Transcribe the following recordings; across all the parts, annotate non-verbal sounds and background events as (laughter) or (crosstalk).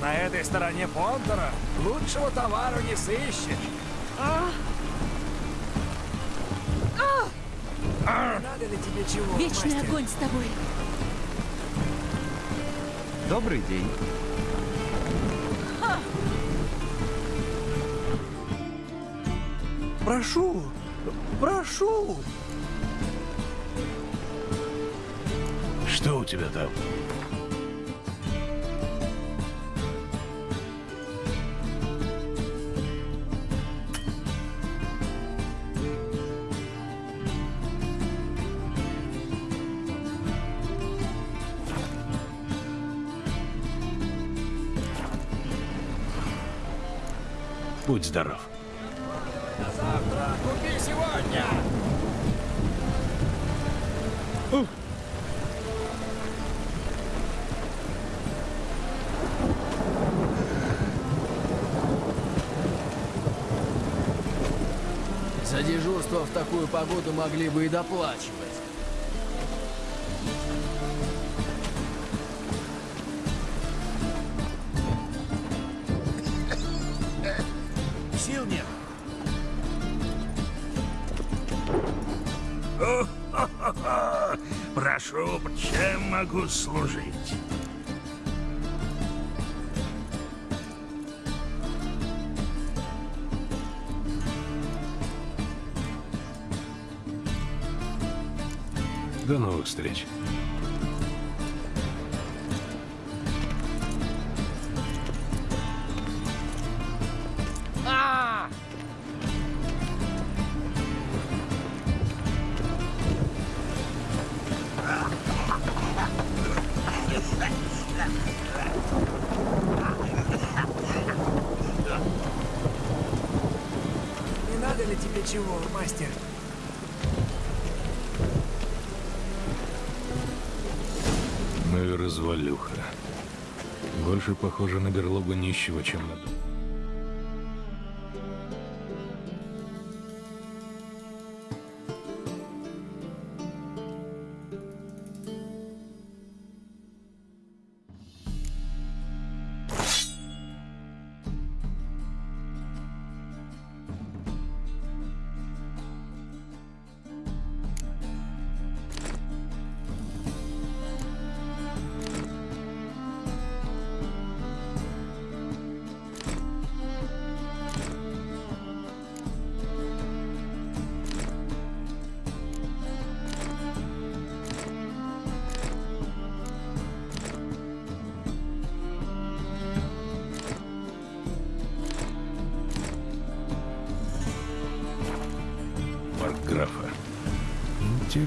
на этой стороне Понтера лучшего товара не сыщешь. Надо ли тебе чего, Вечный мастер? огонь с тобой. Добрый день. Прошу, прошу. Что у тебя там? Будь здоров. На завтра купи сегодня. За дежурство в такую погоду могли бы и доплачивать. Могу служить? До новых встреч. Больше похоже на берлогу нищего, чем на дом.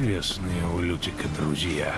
Интересные у Лютика друзья.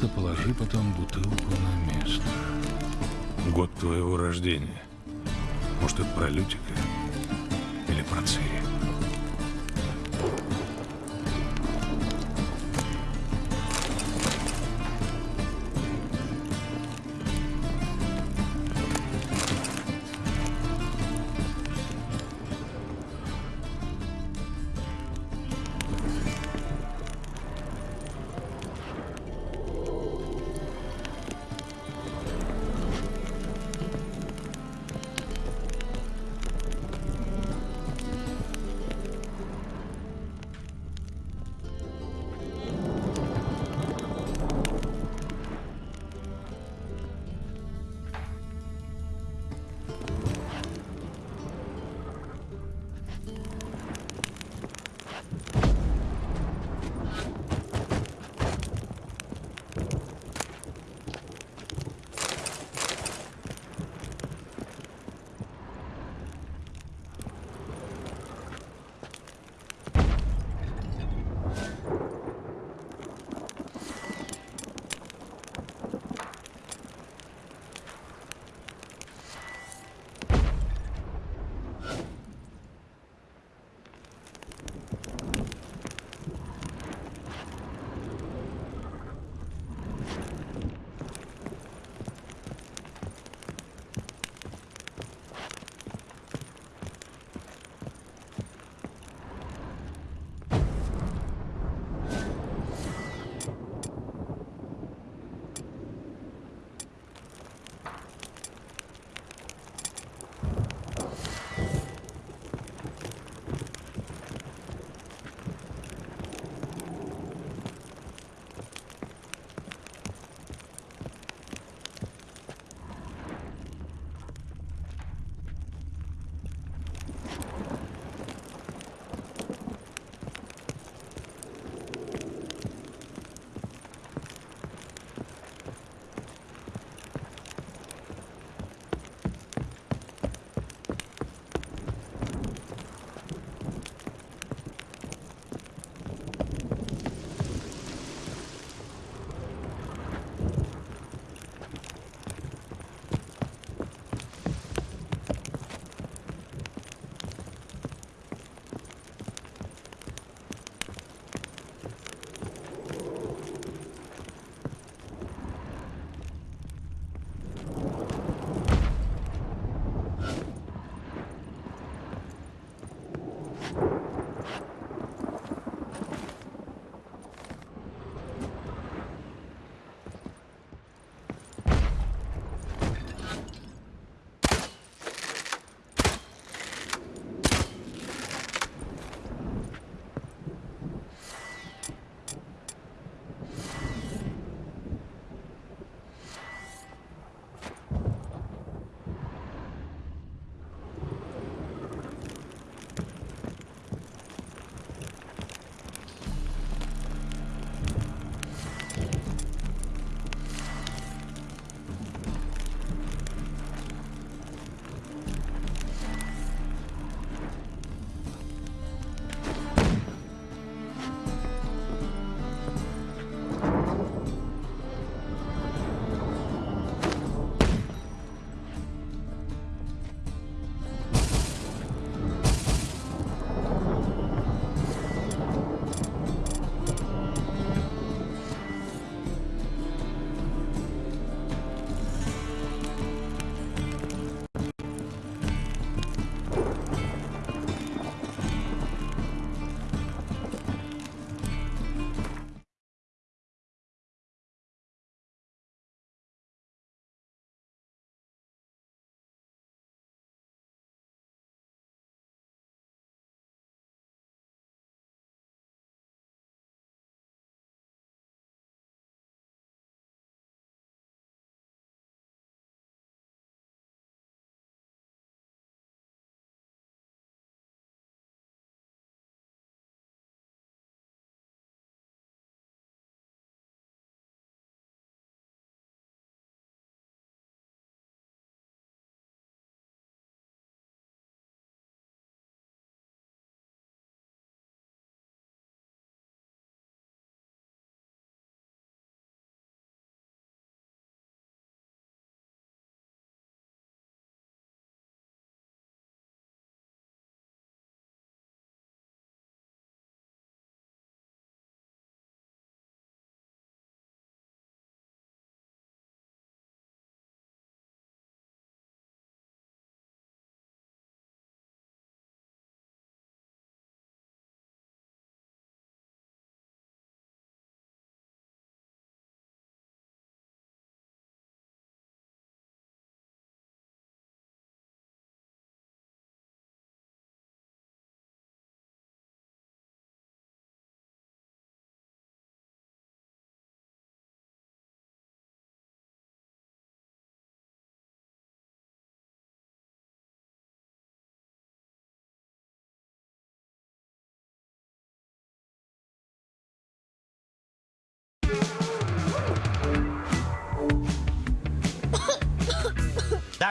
Пожалуйста, положи потом бутылку на место. Год твоего рождения. Может, это про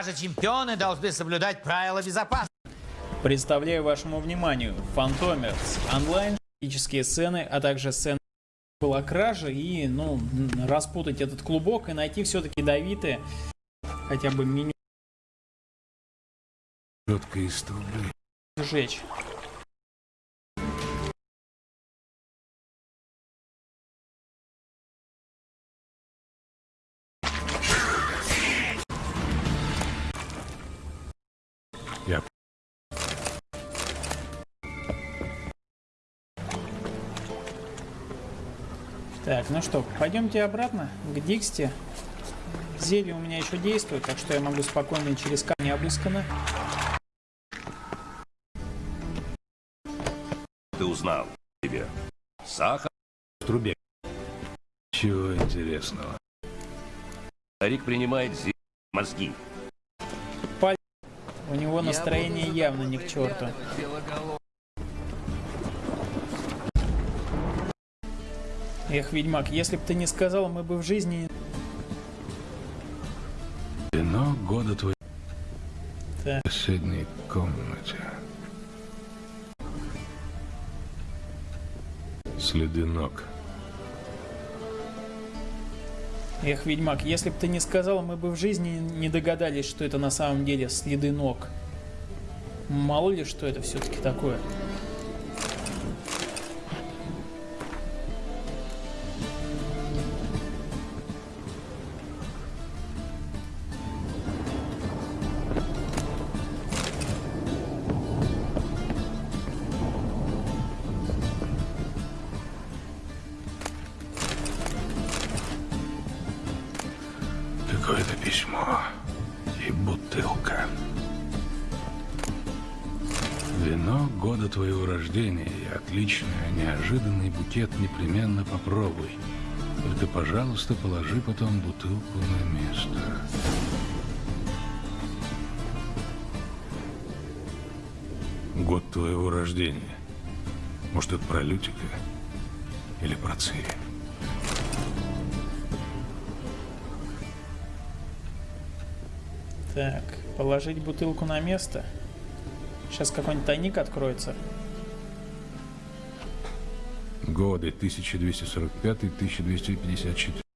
Даже чемпионы должны соблюдать правила безопасности. Представляю вашему вниманию Фантомерс онлайн, физические сцены, а также сцены была кража и, ну, распутать этот клубок и найти все-таки Давиды, хотя бы меню из трубы. сжечь. Так, ну что, пойдемте обратно к Диксте. Зелье у меня еще действует, так что я могу спокойно через камни обыскано. Ты узнал тебе. Сахар. В трубе. чего интересного. Старик принимает зи... мозги. У него настроение явно не к черту. Эх, ведьмак, если бы ты не сказал, мы бы в жизни... Вино года твоей Так. в соседней комнате. Следы ног. Эх, ведьмак, если бы ты не сказал, мы бы в жизни не догадались, что это на самом деле следы ног. Мало ли, что это все-таки такое. Рождения и отличное, неожиданный букет непременно попробуй. Только, пожалуйста, положи потом бутылку на место. Год твоего рождения. Может, это про Лютика? Или про Цири? Так, положить бутылку на место. Сейчас какой-нибудь тайник откроется. Годы 1245-1254.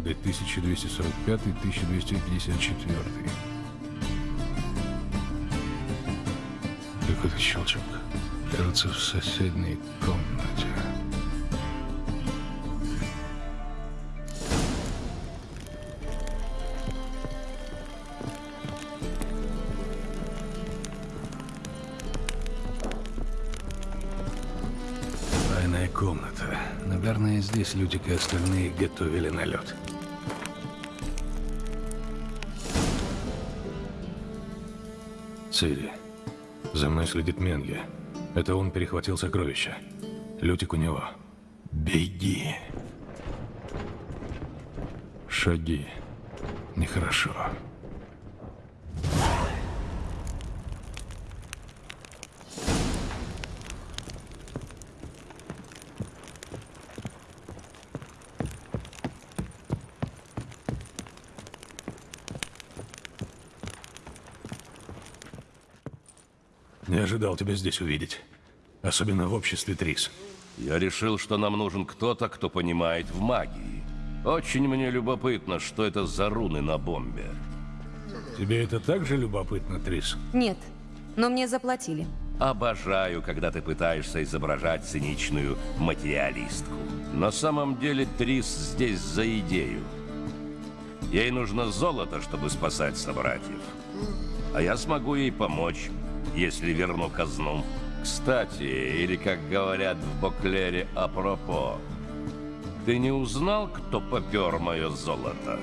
Годы 1245-1254. Какой-то щелчок. Кажется, в соседней комнате. Тайная комната. Наверное, здесь Лютик и остальные готовили налет. Цири. За мной следит Менге. Это он перехватил сокровища. Лютик у него. Беги. Шаги. Нехорошо. Не ожидал тебя здесь увидеть. Особенно в обществе Трис. Я решил, что нам нужен кто-то, кто понимает в магии. Очень мне любопытно, что это за руны на бомбе. Тебе это также любопытно, Трис? Нет, но мне заплатили. Обожаю, когда ты пытаешься изображать циничную материалистку. На самом деле Трис здесь за идею. Ей нужно золото, чтобы спасать собратьев. А я смогу ей помочь, если верну казну. Кстати, или как говорят в Боклере апропо, ты не узнал, кто попер мое золото?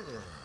Mm-hmm.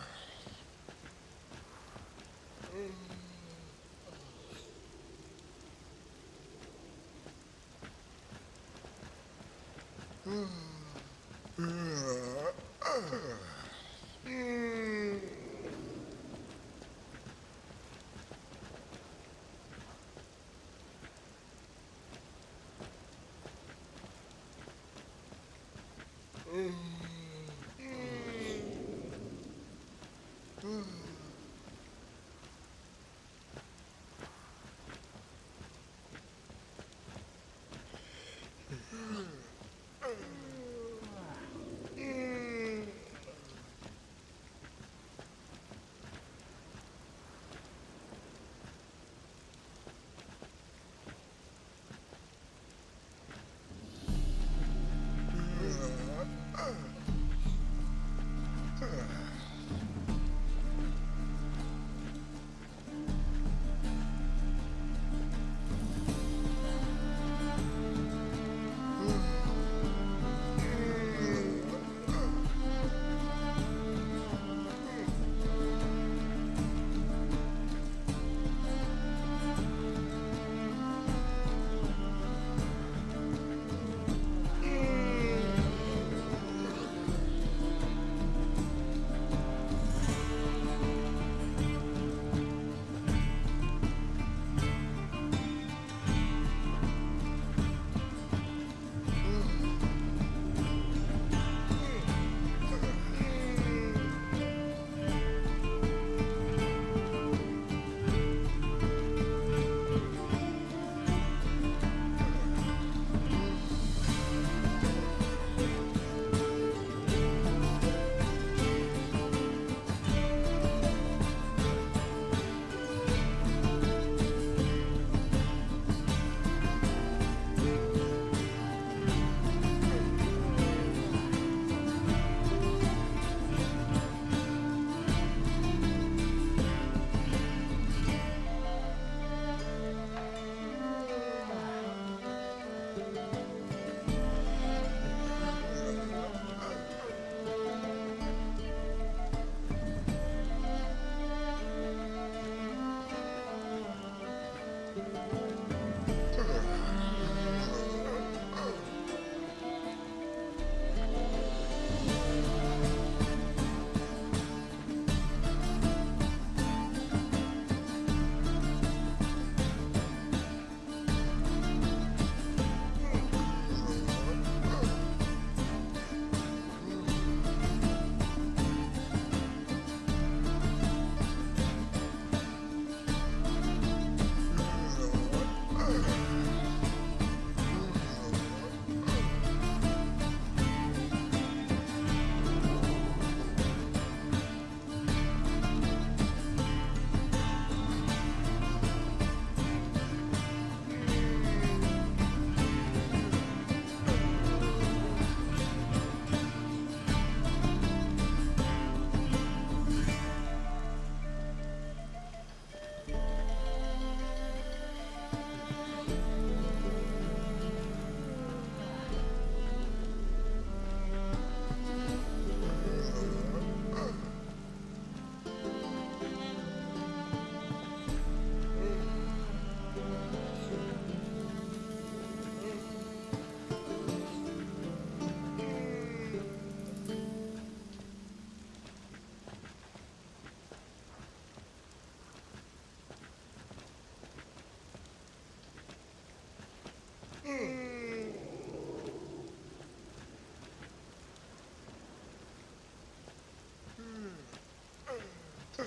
Ugh.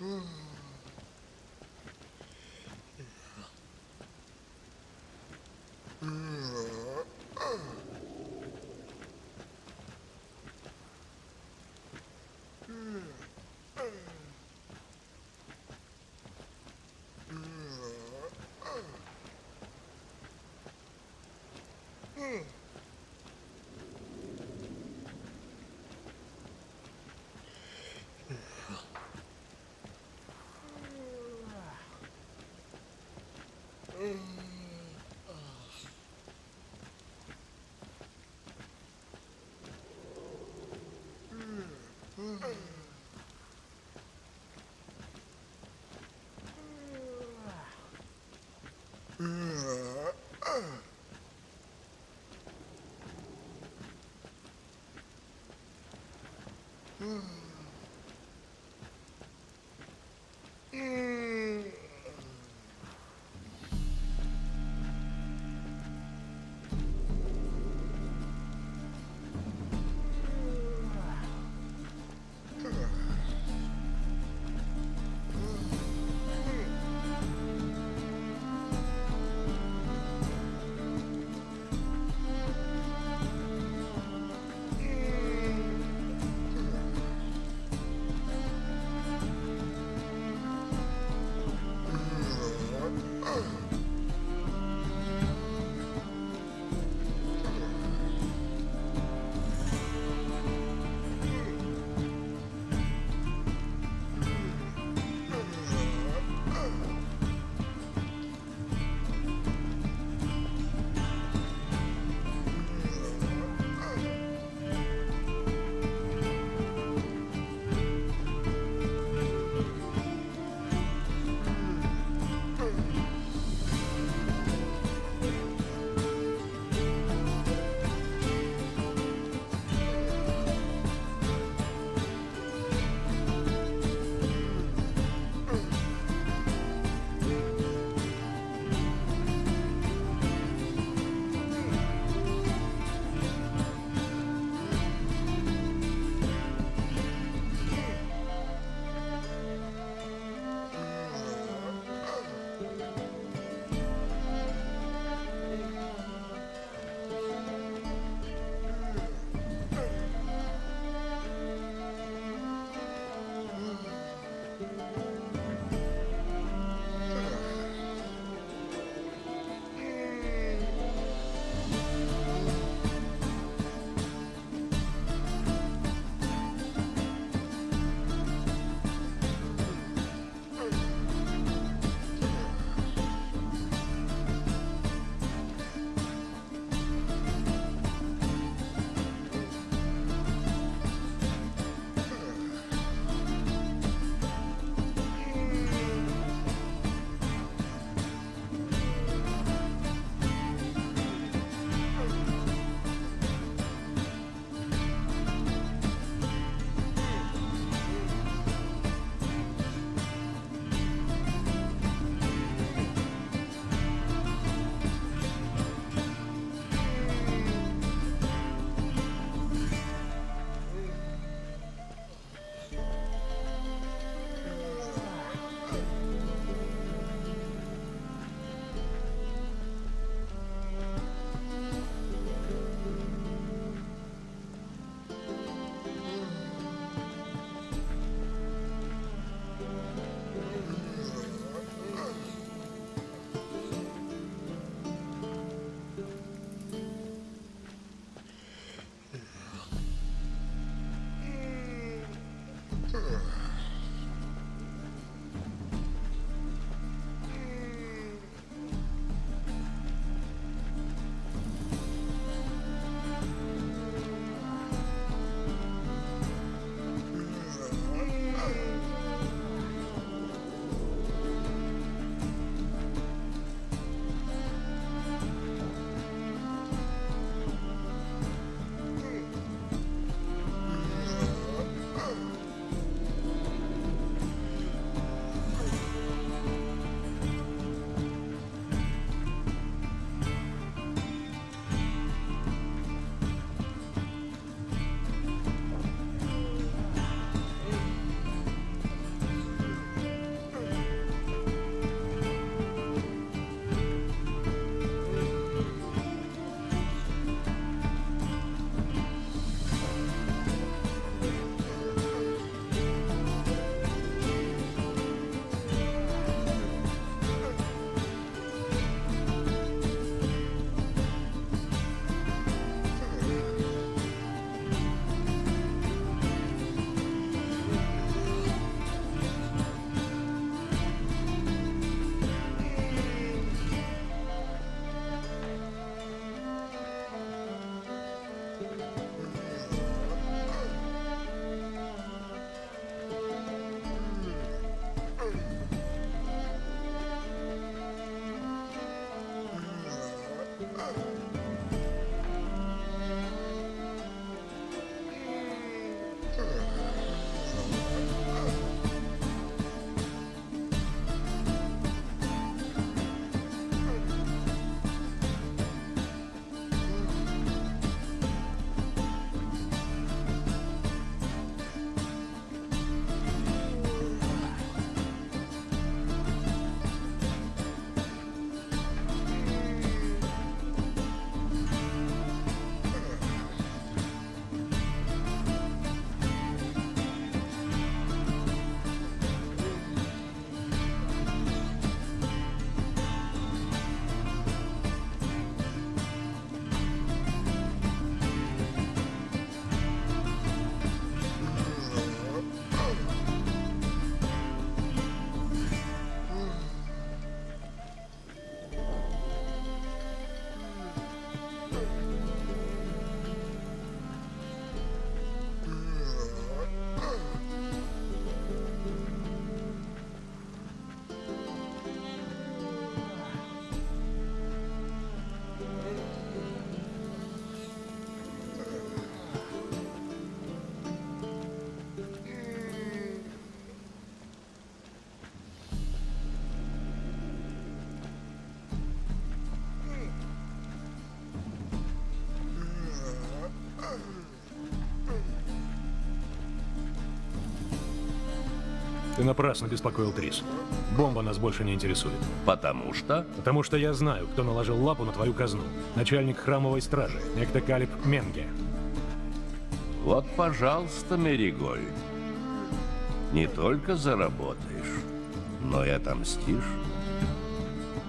Hmm. Mm-hmm. Напрасно беспокоил Трис. Бомба нас больше не интересует. Потому что... Потому что я знаю, кто наложил лапу на твою казну. Начальник храмовой стражи, некто Калиб Менге. Вот, пожалуйста, Мериголь. Не только заработаешь, но и отомстишь.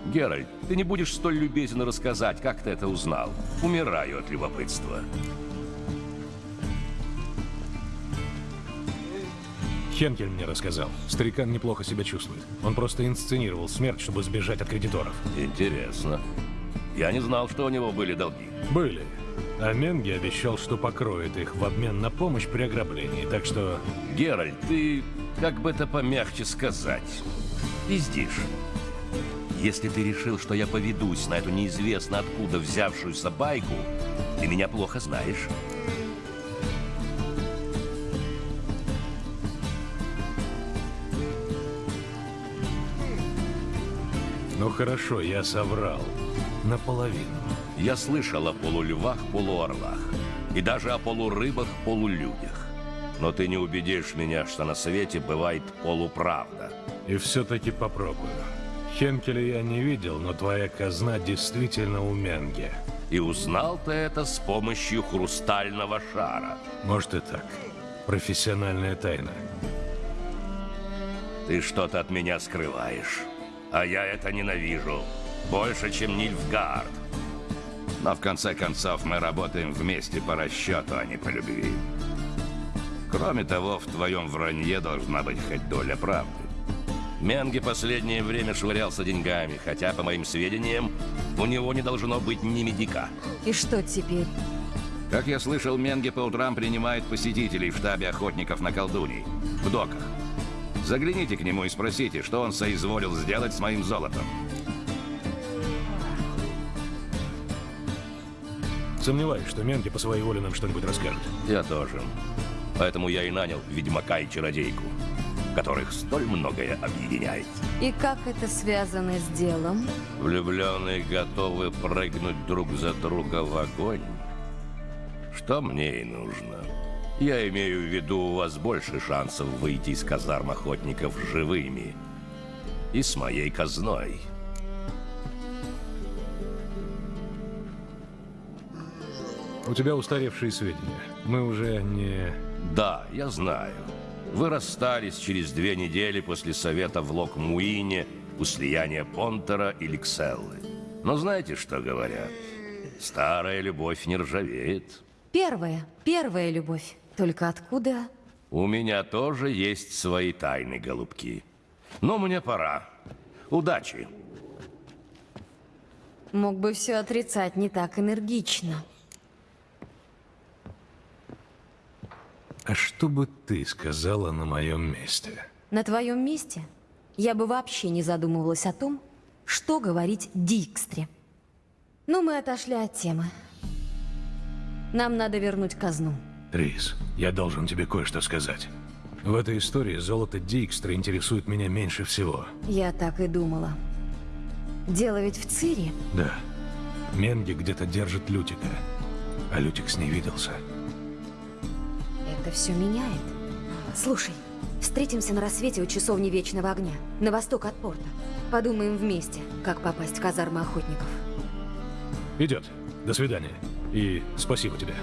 Геральт, ты не будешь столь любезен рассказать, как ты это узнал. Умираю от любопытства. Хенкель мне рассказал. Старикан неплохо себя чувствует. Он просто инсценировал смерть, чтобы сбежать от кредиторов. Интересно. Я не знал, что у него были долги. Были. А Менге обещал, что покроет их в обмен на помощь при ограблении. Так что Геральт, ты, как бы это помягче сказать, пиздишь. Если ты решил, что я поведусь на эту неизвестно откуда взявшуюся байку, ты меня плохо знаешь. Ну хорошо, я соврал. Наполовину. Я слышал о полульвах, полуорлах. И даже о полурыбах, полулюдях. Но ты не убедишь меня, что на свете бывает полуправда. И все-таки попробую. Хенкеля я не видел, но твоя казна действительно у Менге. И узнал ты это с помощью хрустального шара. Может и так. Профессиональная тайна. Ты что-то от меня скрываешь. А я это ненавижу. Больше, чем Нильфгард. Но в конце концов мы работаем вместе по расчету, а не по любви. Кроме того, в твоем вранье должна быть хоть доля правды. Менге последнее время швырялся деньгами, хотя, по моим сведениям, у него не должно быть ни медика. И что теперь? Как я слышал, Менге по утрам принимает посетителей в штабе охотников на колдуний. В доках. Загляните к нему и спросите, что он соизволил сделать с моим золотом. Сомневаюсь, что Менге по своей воле нам что-нибудь расскажет. Я тоже. Поэтому я и нанял ведьмака и чародейку, которых столь многое объединяет. И как это связано с делом? Влюбленные готовы прыгнуть друг за друга в огонь. Что мне и нужно. Я имею в виду, у вас больше шансов выйти из казарм охотников живыми. И с моей казной. У тебя устаревшие сведения. Мы уже не... Да, я знаю. Вы расстались через две недели после совета в Локмуине у слияния Понтера и Ликселлы. Но знаете, что говорят? Старая любовь не ржавеет. Первая, первая любовь. Только откуда? У меня тоже есть свои тайны, голубки. Но мне пора. Удачи. Мог бы все отрицать не так энергично. А что бы ты сказала на моем месте? На твоем месте я бы вообще не задумывалась о том, что говорить Дикстре. Ну, мы отошли от темы. Нам надо вернуть казну. Трис, я должен тебе кое-что сказать. В этой истории золото Дикстра интересует меня меньше всего. Я так и думала. Дело ведь в Цири. Да. Менги где-то держит Лютика. А Лютик с ней виделся. Это все меняет. Слушай, встретимся на рассвете у часовни Вечного Огня, на восток от порта. Подумаем вместе, как попасть в казармы охотников. Идет. До свидания. И спасибо тебе.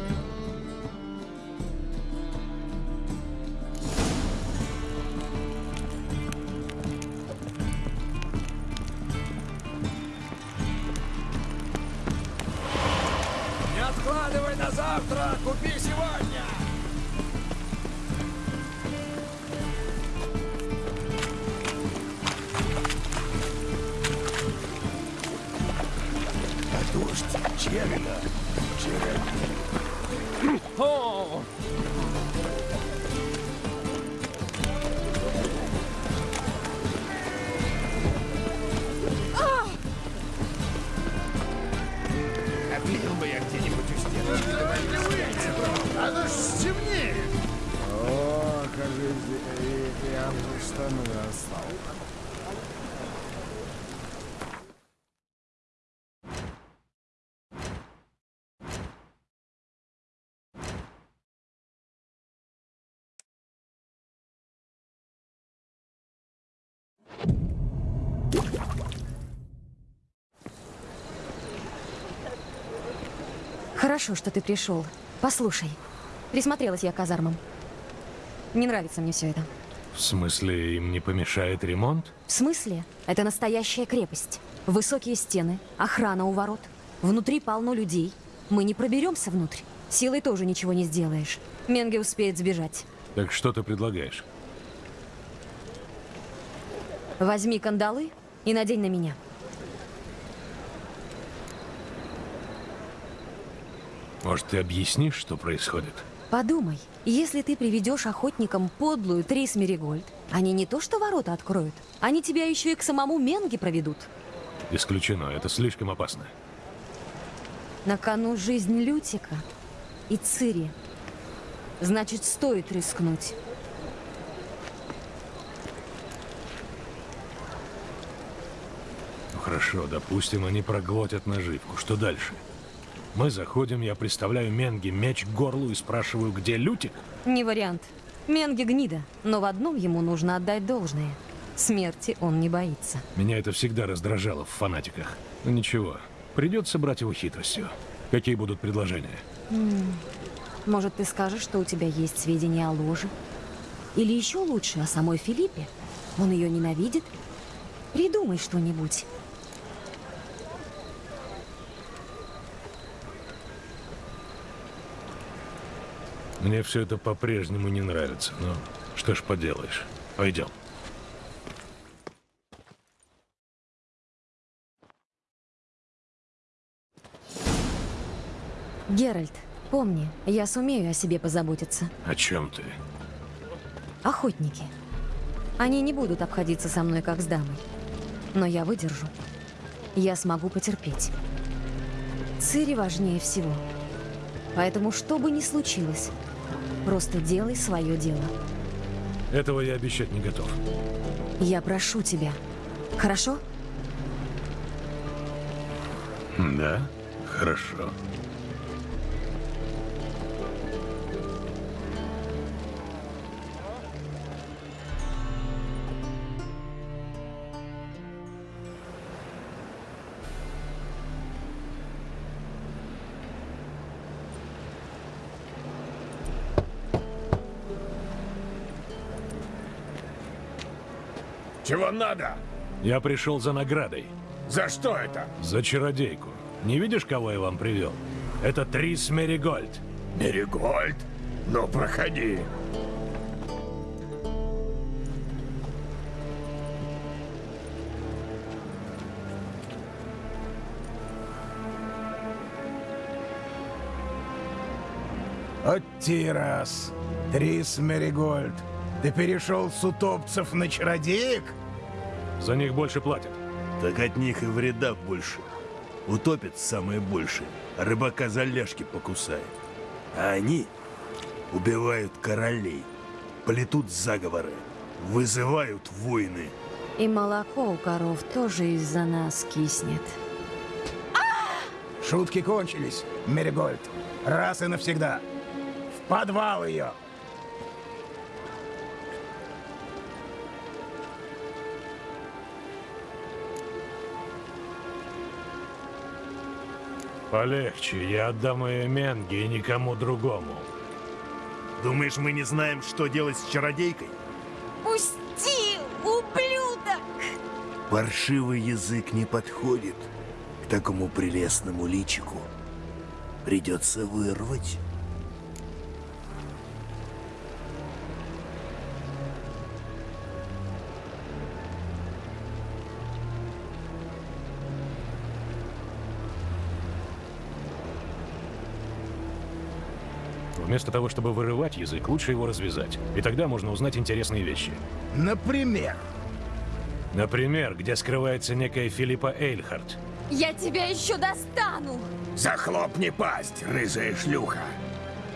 Завтра, купи сегодня! А дождь, червя, червя. О, я штаны остал. Хорошо, что ты пришел. Послушай, присмотрелась я к казармам. Не нравится мне все это. В смысле, им не помешает ремонт? В смысле? Это настоящая крепость. Высокие стены, охрана у ворот. Внутри полно людей. Мы не проберемся внутрь. Силой тоже ничего не сделаешь. Менге успеет сбежать. Так что ты предлагаешь? Возьми кандалы и надень на меня. Может, ты объяснишь, что происходит? Подумай, если ты приведешь охотникам подлую Трис Меригольд, они не то что ворота откроют, они тебя еще и к самому Менге проведут. Исключено, это слишком опасно. На кону жизнь Лютика и Цири. Значит, стоит рискнуть. Ну хорошо, допустим, они проглотят наживку. Что дальше? Мы заходим, я представляю Менге меч к горлу и спрашиваю, где Лютик? Не вариант. Менге гнида, но в одном ему нужно отдать должное. Смерти он не боится. Меня это всегда раздражало в фанатиках. Но ничего, придется брать его хитростью. Какие будут предложения? Может, ты скажешь, что у тебя есть сведения о ложе? Или еще лучше, о самой Филиппе? Он ее ненавидит? Придумай что-нибудь. Мне все это по-прежнему не нравится, но что ж поделаешь. Пойдем. Геральт, помни, я сумею о себе позаботиться. О чем ты? Охотники. Они не будут обходиться со мной, как с дамой. Но я выдержу. Я смогу потерпеть. Цири важнее всего. Поэтому, что бы ни случилось, просто делай свое дело. Этого я обещать не готов. Я прошу тебя. Хорошо? Да? Хорошо. Чего надо? Я пришел за наградой. За что это? За чародейку. Не видишь, кого я вам привел? Это Трис Меригольд. Меригольд? Ну, проходи. От Тирас, Трис Меригольд. Ты перешел с утопцев на чародеек? За них больше платят. Так от них и вреда больше. Утопит самое большее, а рыбака за ляжки покусает. А они убивают королей, плетут заговоры, вызывают войны. И молоко у коров тоже из-за нас киснет. Шутки кончились, Меригольд. Раз и навсегда. В подвал ее! Полегче, я отдам ее Менге и никому другому. Думаешь, мы не знаем, что делать с чародейкой? Пусти, ублюдок! Паршивый язык не подходит к такому прелестному личику. Придется вырвать. Вместо того, чтобы вырывать язык, лучше его развязать. И тогда можно узнать интересные вещи. Например, Например, где скрывается некая Филиппа Эйльхарт. Я тебя еще достану! Захлопни пасть, рыжая шлюха.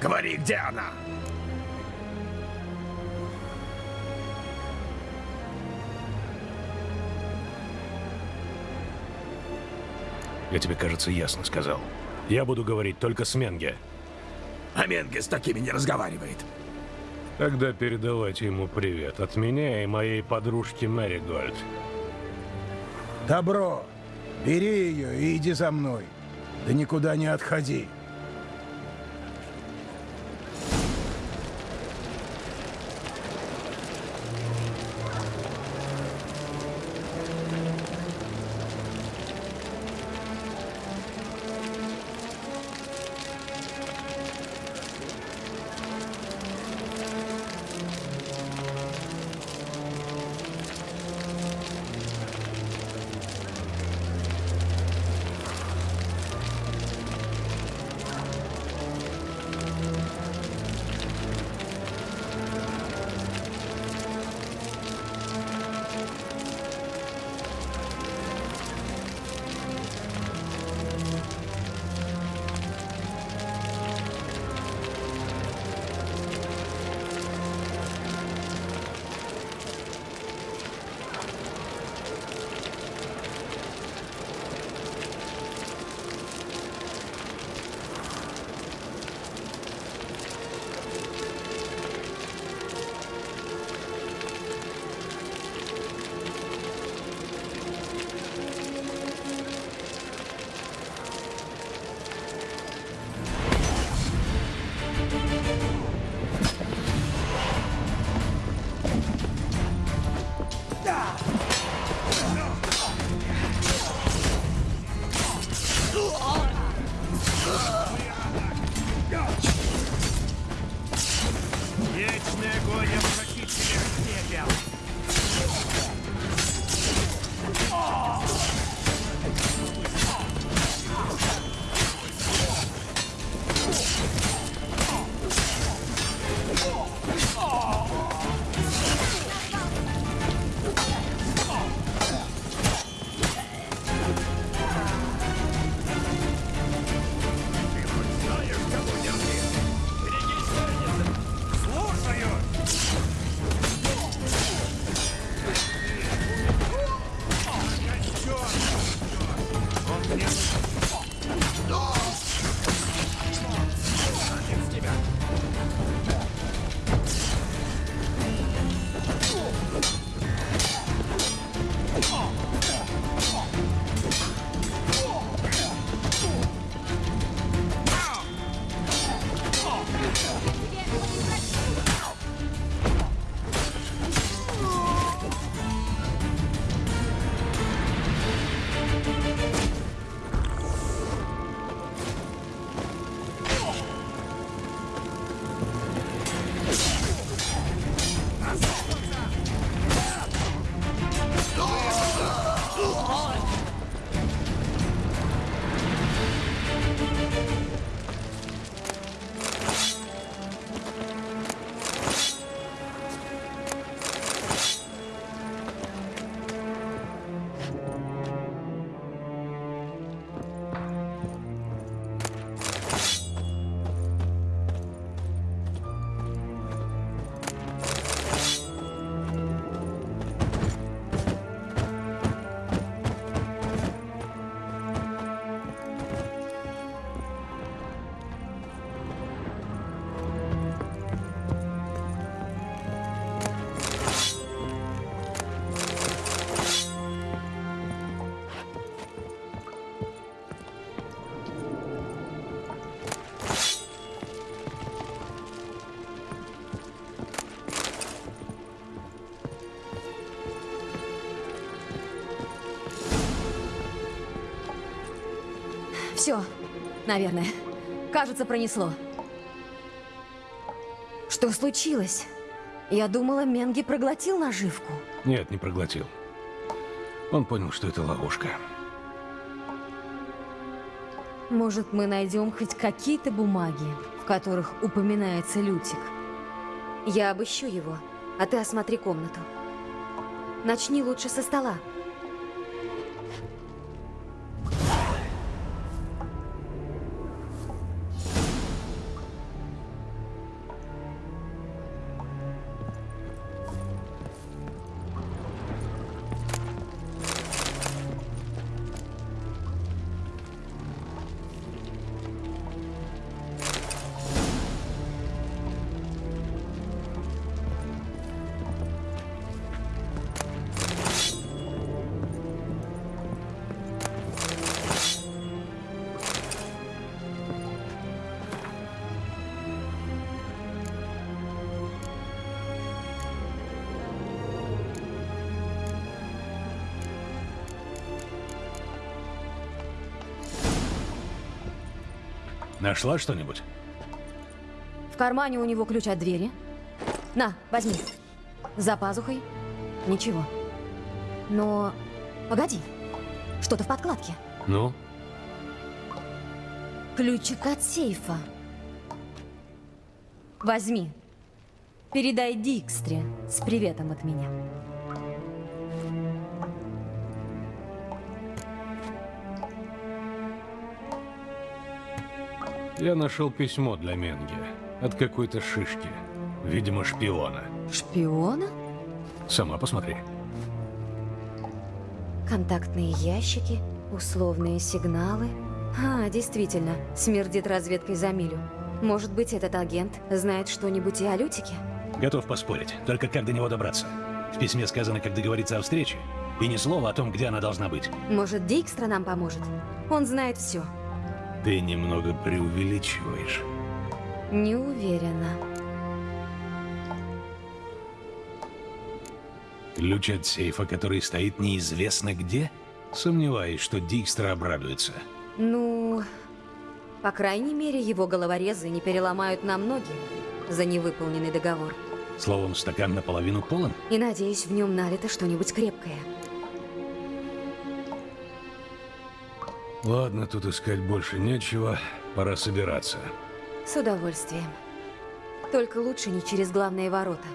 Говори, где она? Я тебе, кажется, ясно сказал. Я буду говорить только с Менге. А Менге с такими не разговаривает. Тогда передавайте ему привет от меня и моей подружки Мэри Гольд. добро. Бери ее и иди за мной. Да никуда не отходи. Все, наверное. Кажется, пронесло. Что случилось? Я думала, Менги проглотил наживку. Нет, не проглотил. Он понял, что это ловушка. Может, мы найдем хоть какие-то бумаги, в которых упоминается Лютик. Я обыщу его, а ты осмотри комнату. Начни лучше со стола. Нашла что-нибудь? В кармане у него ключ от двери. На, возьми. За пазухой. Ничего. Но... Погоди. Что-то в подкладке. Ну? Ключик от сейфа. Возьми. Передай Дикстре с приветом от меня. Я нашел письмо для Менги. От какой-то шишки. Видимо, шпиона. Шпиона? Сама посмотри. Контактные ящики, условные сигналы. А, действительно, смердит разведкой за милю. Может быть, этот агент знает что-нибудь и о Лютике? Готов поспорить. Только как до него добраться? В письме сказано, как договориться о встрече. И ни слова о том, где она должна быть. Может, Дикстра нам поможет? Он знает все. Ты немного преувеличиваешь. Не уверена. Ключ от сейфа, который стоит неизвестно где? Сомневаюсь, что Дикстра обрадуется. Ну, по крайней мере, его головорезы не переломают нам ноги за невыполненный договор. Словом, стакан наполовину полон? И надеюсь, в нем налито что-нибудь крепкое. Ладно, тут искать больше нечего. Пора собираться. С удовольствием. Только лучше не через главные ворота.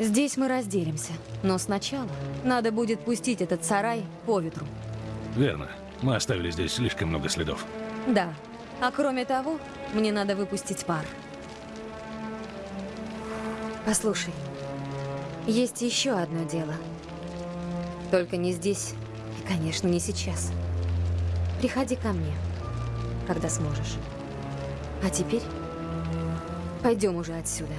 Здесь мы разделимся. Но сначала надо будет пустить этот сарай по ветру. Верно. Мы оставили здесь слишком много следов. Да. А кроме того, мне надо выпустить пар. Послушай, есть еще одно дело. Только не здесь и, конечно, не сейчас. Приходи ко мне, когда сможешь. А теперь пойдем уже отсюда.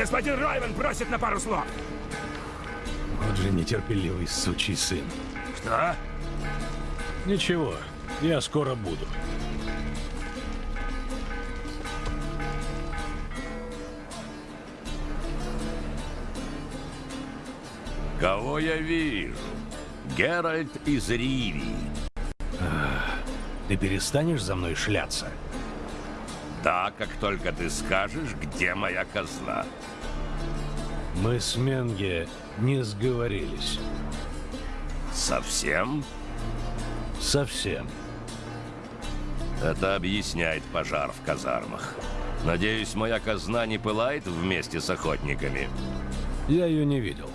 Господин Ройвен просит на пару слов. Вот же нетерпеливый сучий сын. Что? Ничего, я скоро буду. Кого я вижу? Геральт из Ривии. Ты перестанешь за мной шляться? Да, как только ты скажешь, где моя казна. Мы с Менге не сговорились. Совсем? Совсем. Это объясняет пожар в казармах. Надеюсь, моя казна не пылает вместе с охотниками. Я ее не видел.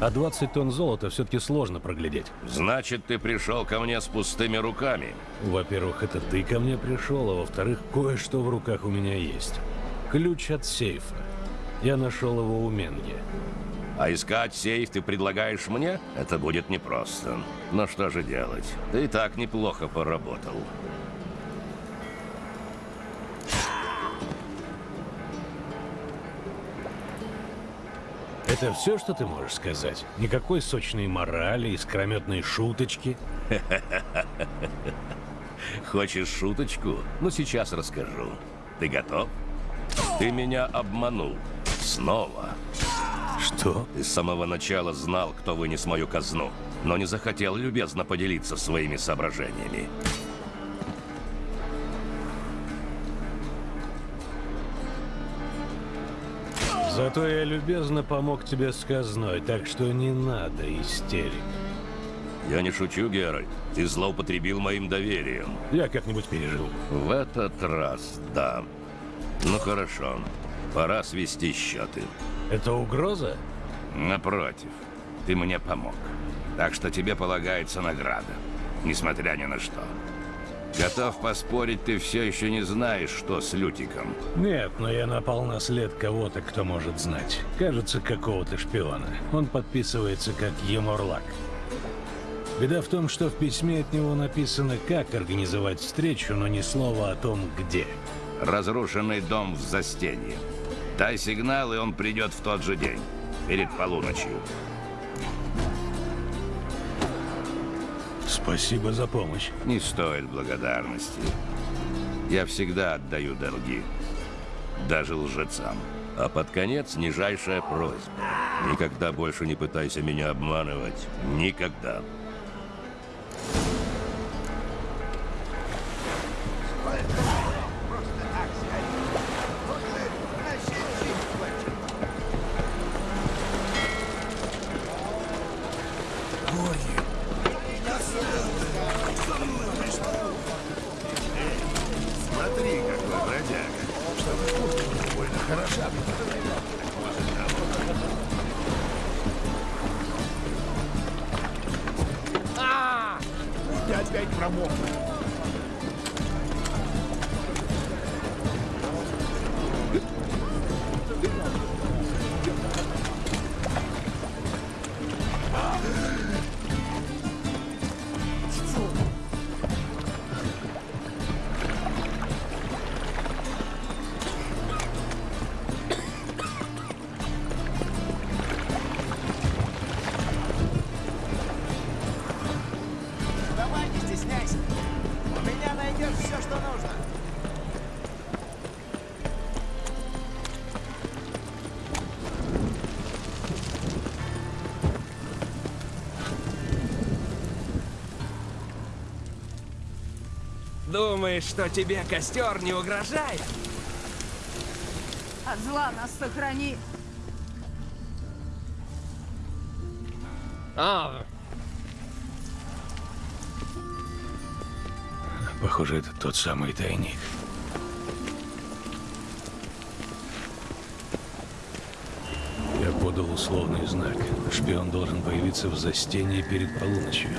А 20 тонн золота все-таки сложно проглядеть. Значит, ты пришел ко мне с пустыми руками. Во-первых, это ты ко мне пришел, а во-вторых, кое-что в руках у меня есть. Ключ от сейфа. Я нашел его у Менги. А искать сейф ты предлагаешь мне? Это будет непросто. Но что же делать? Ты и так неплохо поработал. Это все, что ты можешь сказать? Никакой сочной морали, искрометной шуточки? (laughs) Хочешь шуточку? Ну, сейчас расскажу. Ты готов? Ты меня обманул. Снова. Что? Ты с самого начала знал, кто вынес мою казну, но не захотел любезно поделиться своими соображениями. Зато я любезно помог тебе с казной, так что не надо истерик. Я не шучу, Геральт. Ты злоупотребил моим доверием. Я как-нибудь переживу. В этот раз, да. Ну хорошо. Пора свести счеты. Это угроза? Напротив, ты мне помог. Так что тебе полагается награда. Несмотря ни на что. Готов поспорить, ты все еще не знаешь, что с Лютиком. Нет, но я напал на след кого-то, кто может знать. Кажется, какого-то шпиона. Он подписывается как Еморлак. Беда в том, что в письме от него написано, как организовать встречу, но ни слова о том, где. Разрушенный дом в застенье. Дай сигнал, и он придет в тот же день. Перед полуночью. Спасибо за помощь. Не стоит благодарности. Я всегда отдаю долги. Даже лжецам. А под конец нижайшая просьба. Никогда больше не пытайся меня обманывать. Никогда. Думаешь, что тебе костер не угрожает? От зла нас сохрани. А, Похоже, это тот самый тайник. Я подал условный знак. Шпион должен появиться в застении перед полуночью.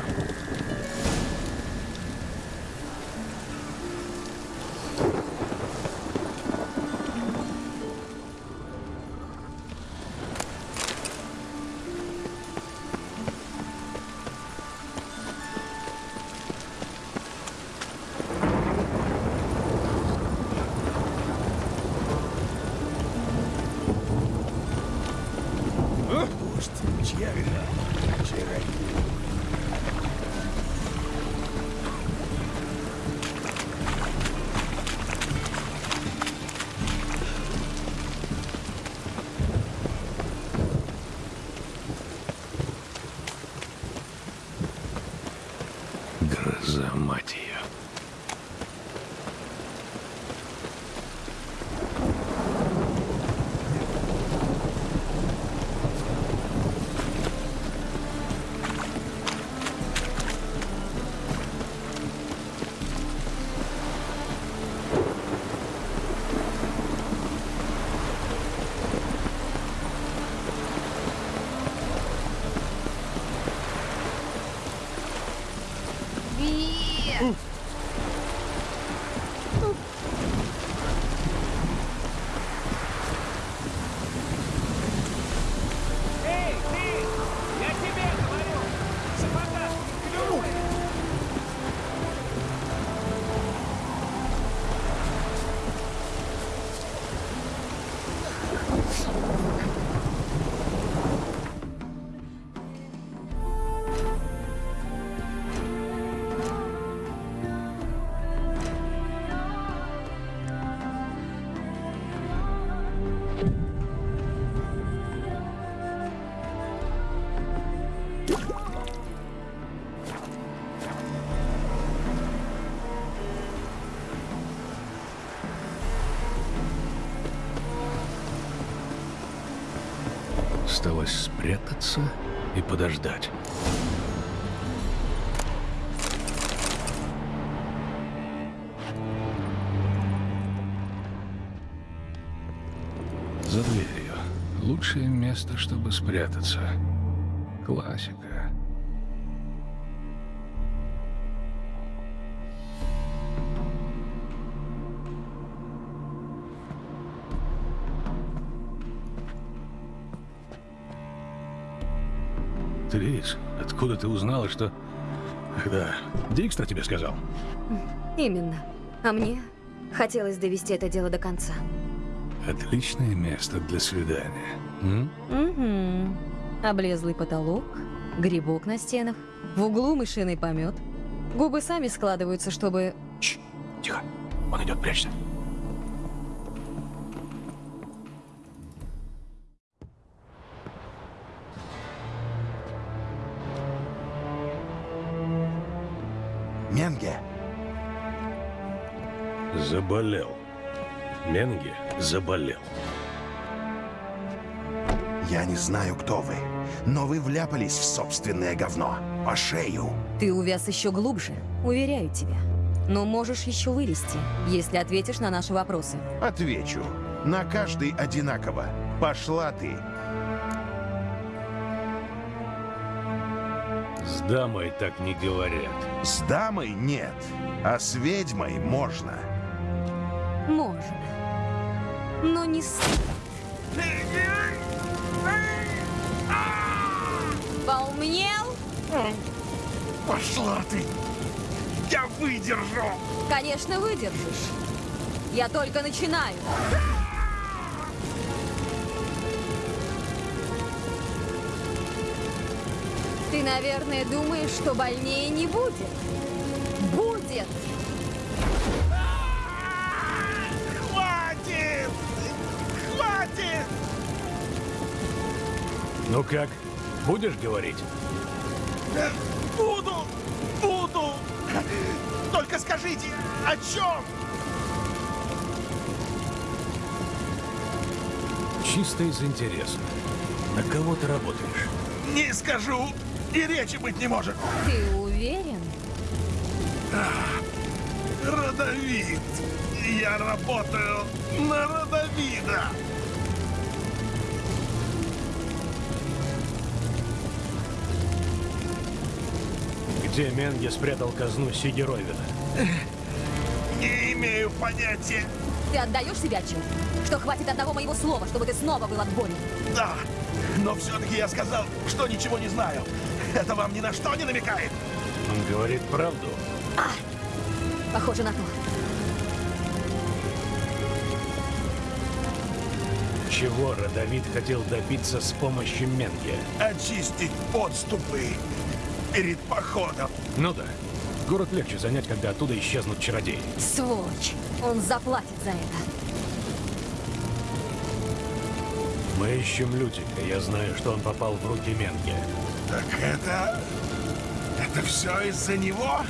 Осталось спрятаться и подождать. За дверью. Лучшее место, чтобы спрятаться. Классика. Откуда ты узнала, что... Ах, Да, Дикстра тебе сказал. Именно. А мне хотелось довести это дело до конца. Отличное место для свидания. М? Угу. Облезлый потолок, грибок на стенах, в углу мышиный помет. Губы сами складываются, чтобы... Тихо. Он идет, прячься. Заболел. Менги заболел. я не знаю, кто вы, но вы вляпались в собственное говно. По шею. Ты увяз еще глубже, уверяю тебя. но можешь еще вылезти, если ответишь на наши вопросы. Отвечу. На каждый одинаково. Пошла ты. С дамой так не говорят. С дамой нет, а с ведьмой можно. Можно. Но не с... Поумнел? Пошла ты! Я выдержу! Конечно, выдержишь. Я только начинаю. Ты, наверное, думаешь, что больнее не будет. Будет! Ну как, будешь говорить? Буду! Буду! Только скажите, о чем? Чисто из интереса. На кого ты работаешь? Не скажу, и речи быть не может. Ты уверен? Родовид. Я работаю на Родовида. Где Менге спрятал казну Сигеровина? Не имею понятия. Ты отдаешь себе отчет, что хватит одного моего слова, чтобы ты снова был отборен? Да, но все-таки я сказал, что ничего не знаю. Это вам ни на что не намекает? Он говорит правду. Похоже на то. Чего Родовид хотел добиться с помощью Менге? Очистить подступы перед походом. Ну да. Город легче занять, когда оттуда исчезнут чародеи. Сволочь. Он заплатит за это. Мы ищем Лютика. Я знаю, что он попал в руки Менге. Так это... Это все из-за него?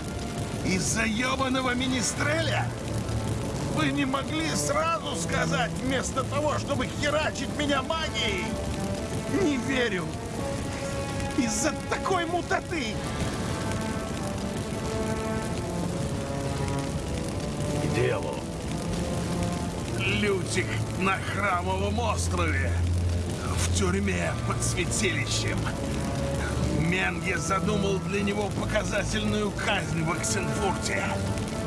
Из-за ебаного министреля? Вы не могли сразу сказать, вместо того, чтобы херачить меня магией? Не верю. Из-за такой мутаты. К делу. Лютик на Храмовом острове. В тюрьме под святилищем. Менге задумал для него показательную казнь в Оксенфурте.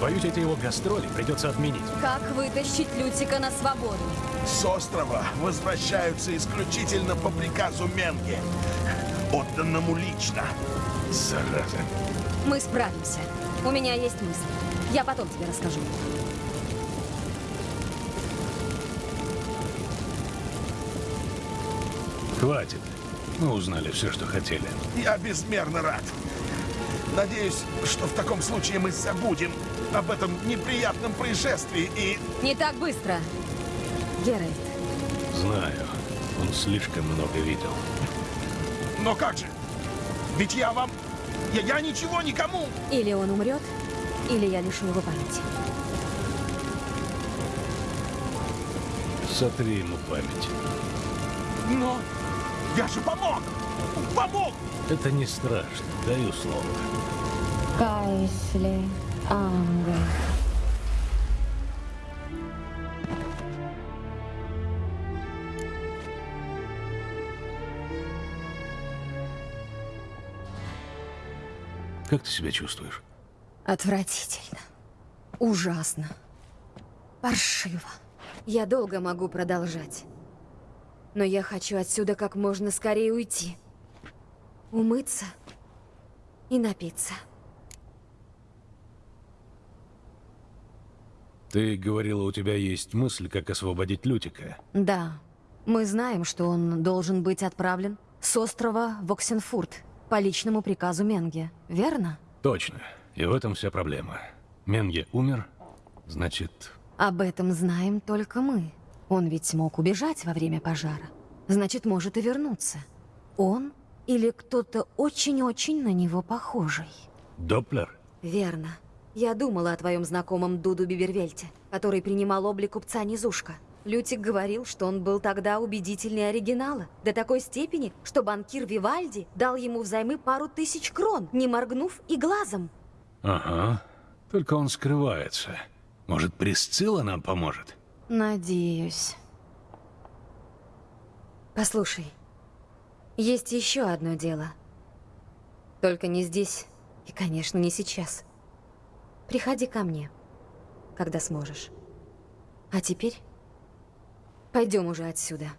Боюсь, эти его гастроли придется отменить. Как вытащить Лютика на свободу? С острова возвращаются исключительно по приказу Менге, отданному лично. Зараза. Мы справимся. У меня есть мысль. Я потом тебе расскажу. Хватит. Мы узнали все, что хотели. Я безмерно рад. Надеюсь, что в таком случае мы забудем об этом неприятном происшествии и... Не так быстро. Геральт, Знаю. Он слишком много видел. Но как же? Ведь я вам... Я, я ничего никому... или он умрет, или я лишу его памяти. Сотри ему память. Но я же помог! Помог! Это не страшно, даю слово. Кайсли Анга. Как ты себя чувствуешь? Отвратительно. Ужасно. Паршиво. Я долго могу продолжать. Но я хочу отсюда как можно скорее уйти. Умыться и напиться. Ты говорила, у тебя есть мысль, как освободить Лютика. Да, мы знаем, что он должен быть отправлен с острова в Оксенфурт по личному приказу Менге, верно? Точно. И в этом вся проблема. Менге умер, значит... Об этом знаем только мы. Он ведь смог убежать во время пожара. Значит, может и вернуться. Он или кто-то очень-очень на него похожий. Доплер? Верно. Я думала о твоем знакомом Дуду Бибервельте, который принимал облик купца Низушка. Лютик говорил, что он был тогда убедительнее оригинала. До такой степени, что банкир Вивальди дал ему взаймы пару тысяч крон, не моргнув и глазом. Ага. Только он скрывается. Может, Присцилла нам поможет? Надеюсь. Послушай, есть еще одно дело. Только не здесь и, конечно, не сейчас. Приходи ко мне, когда сможешь. А теперь пойдем уже отсюда.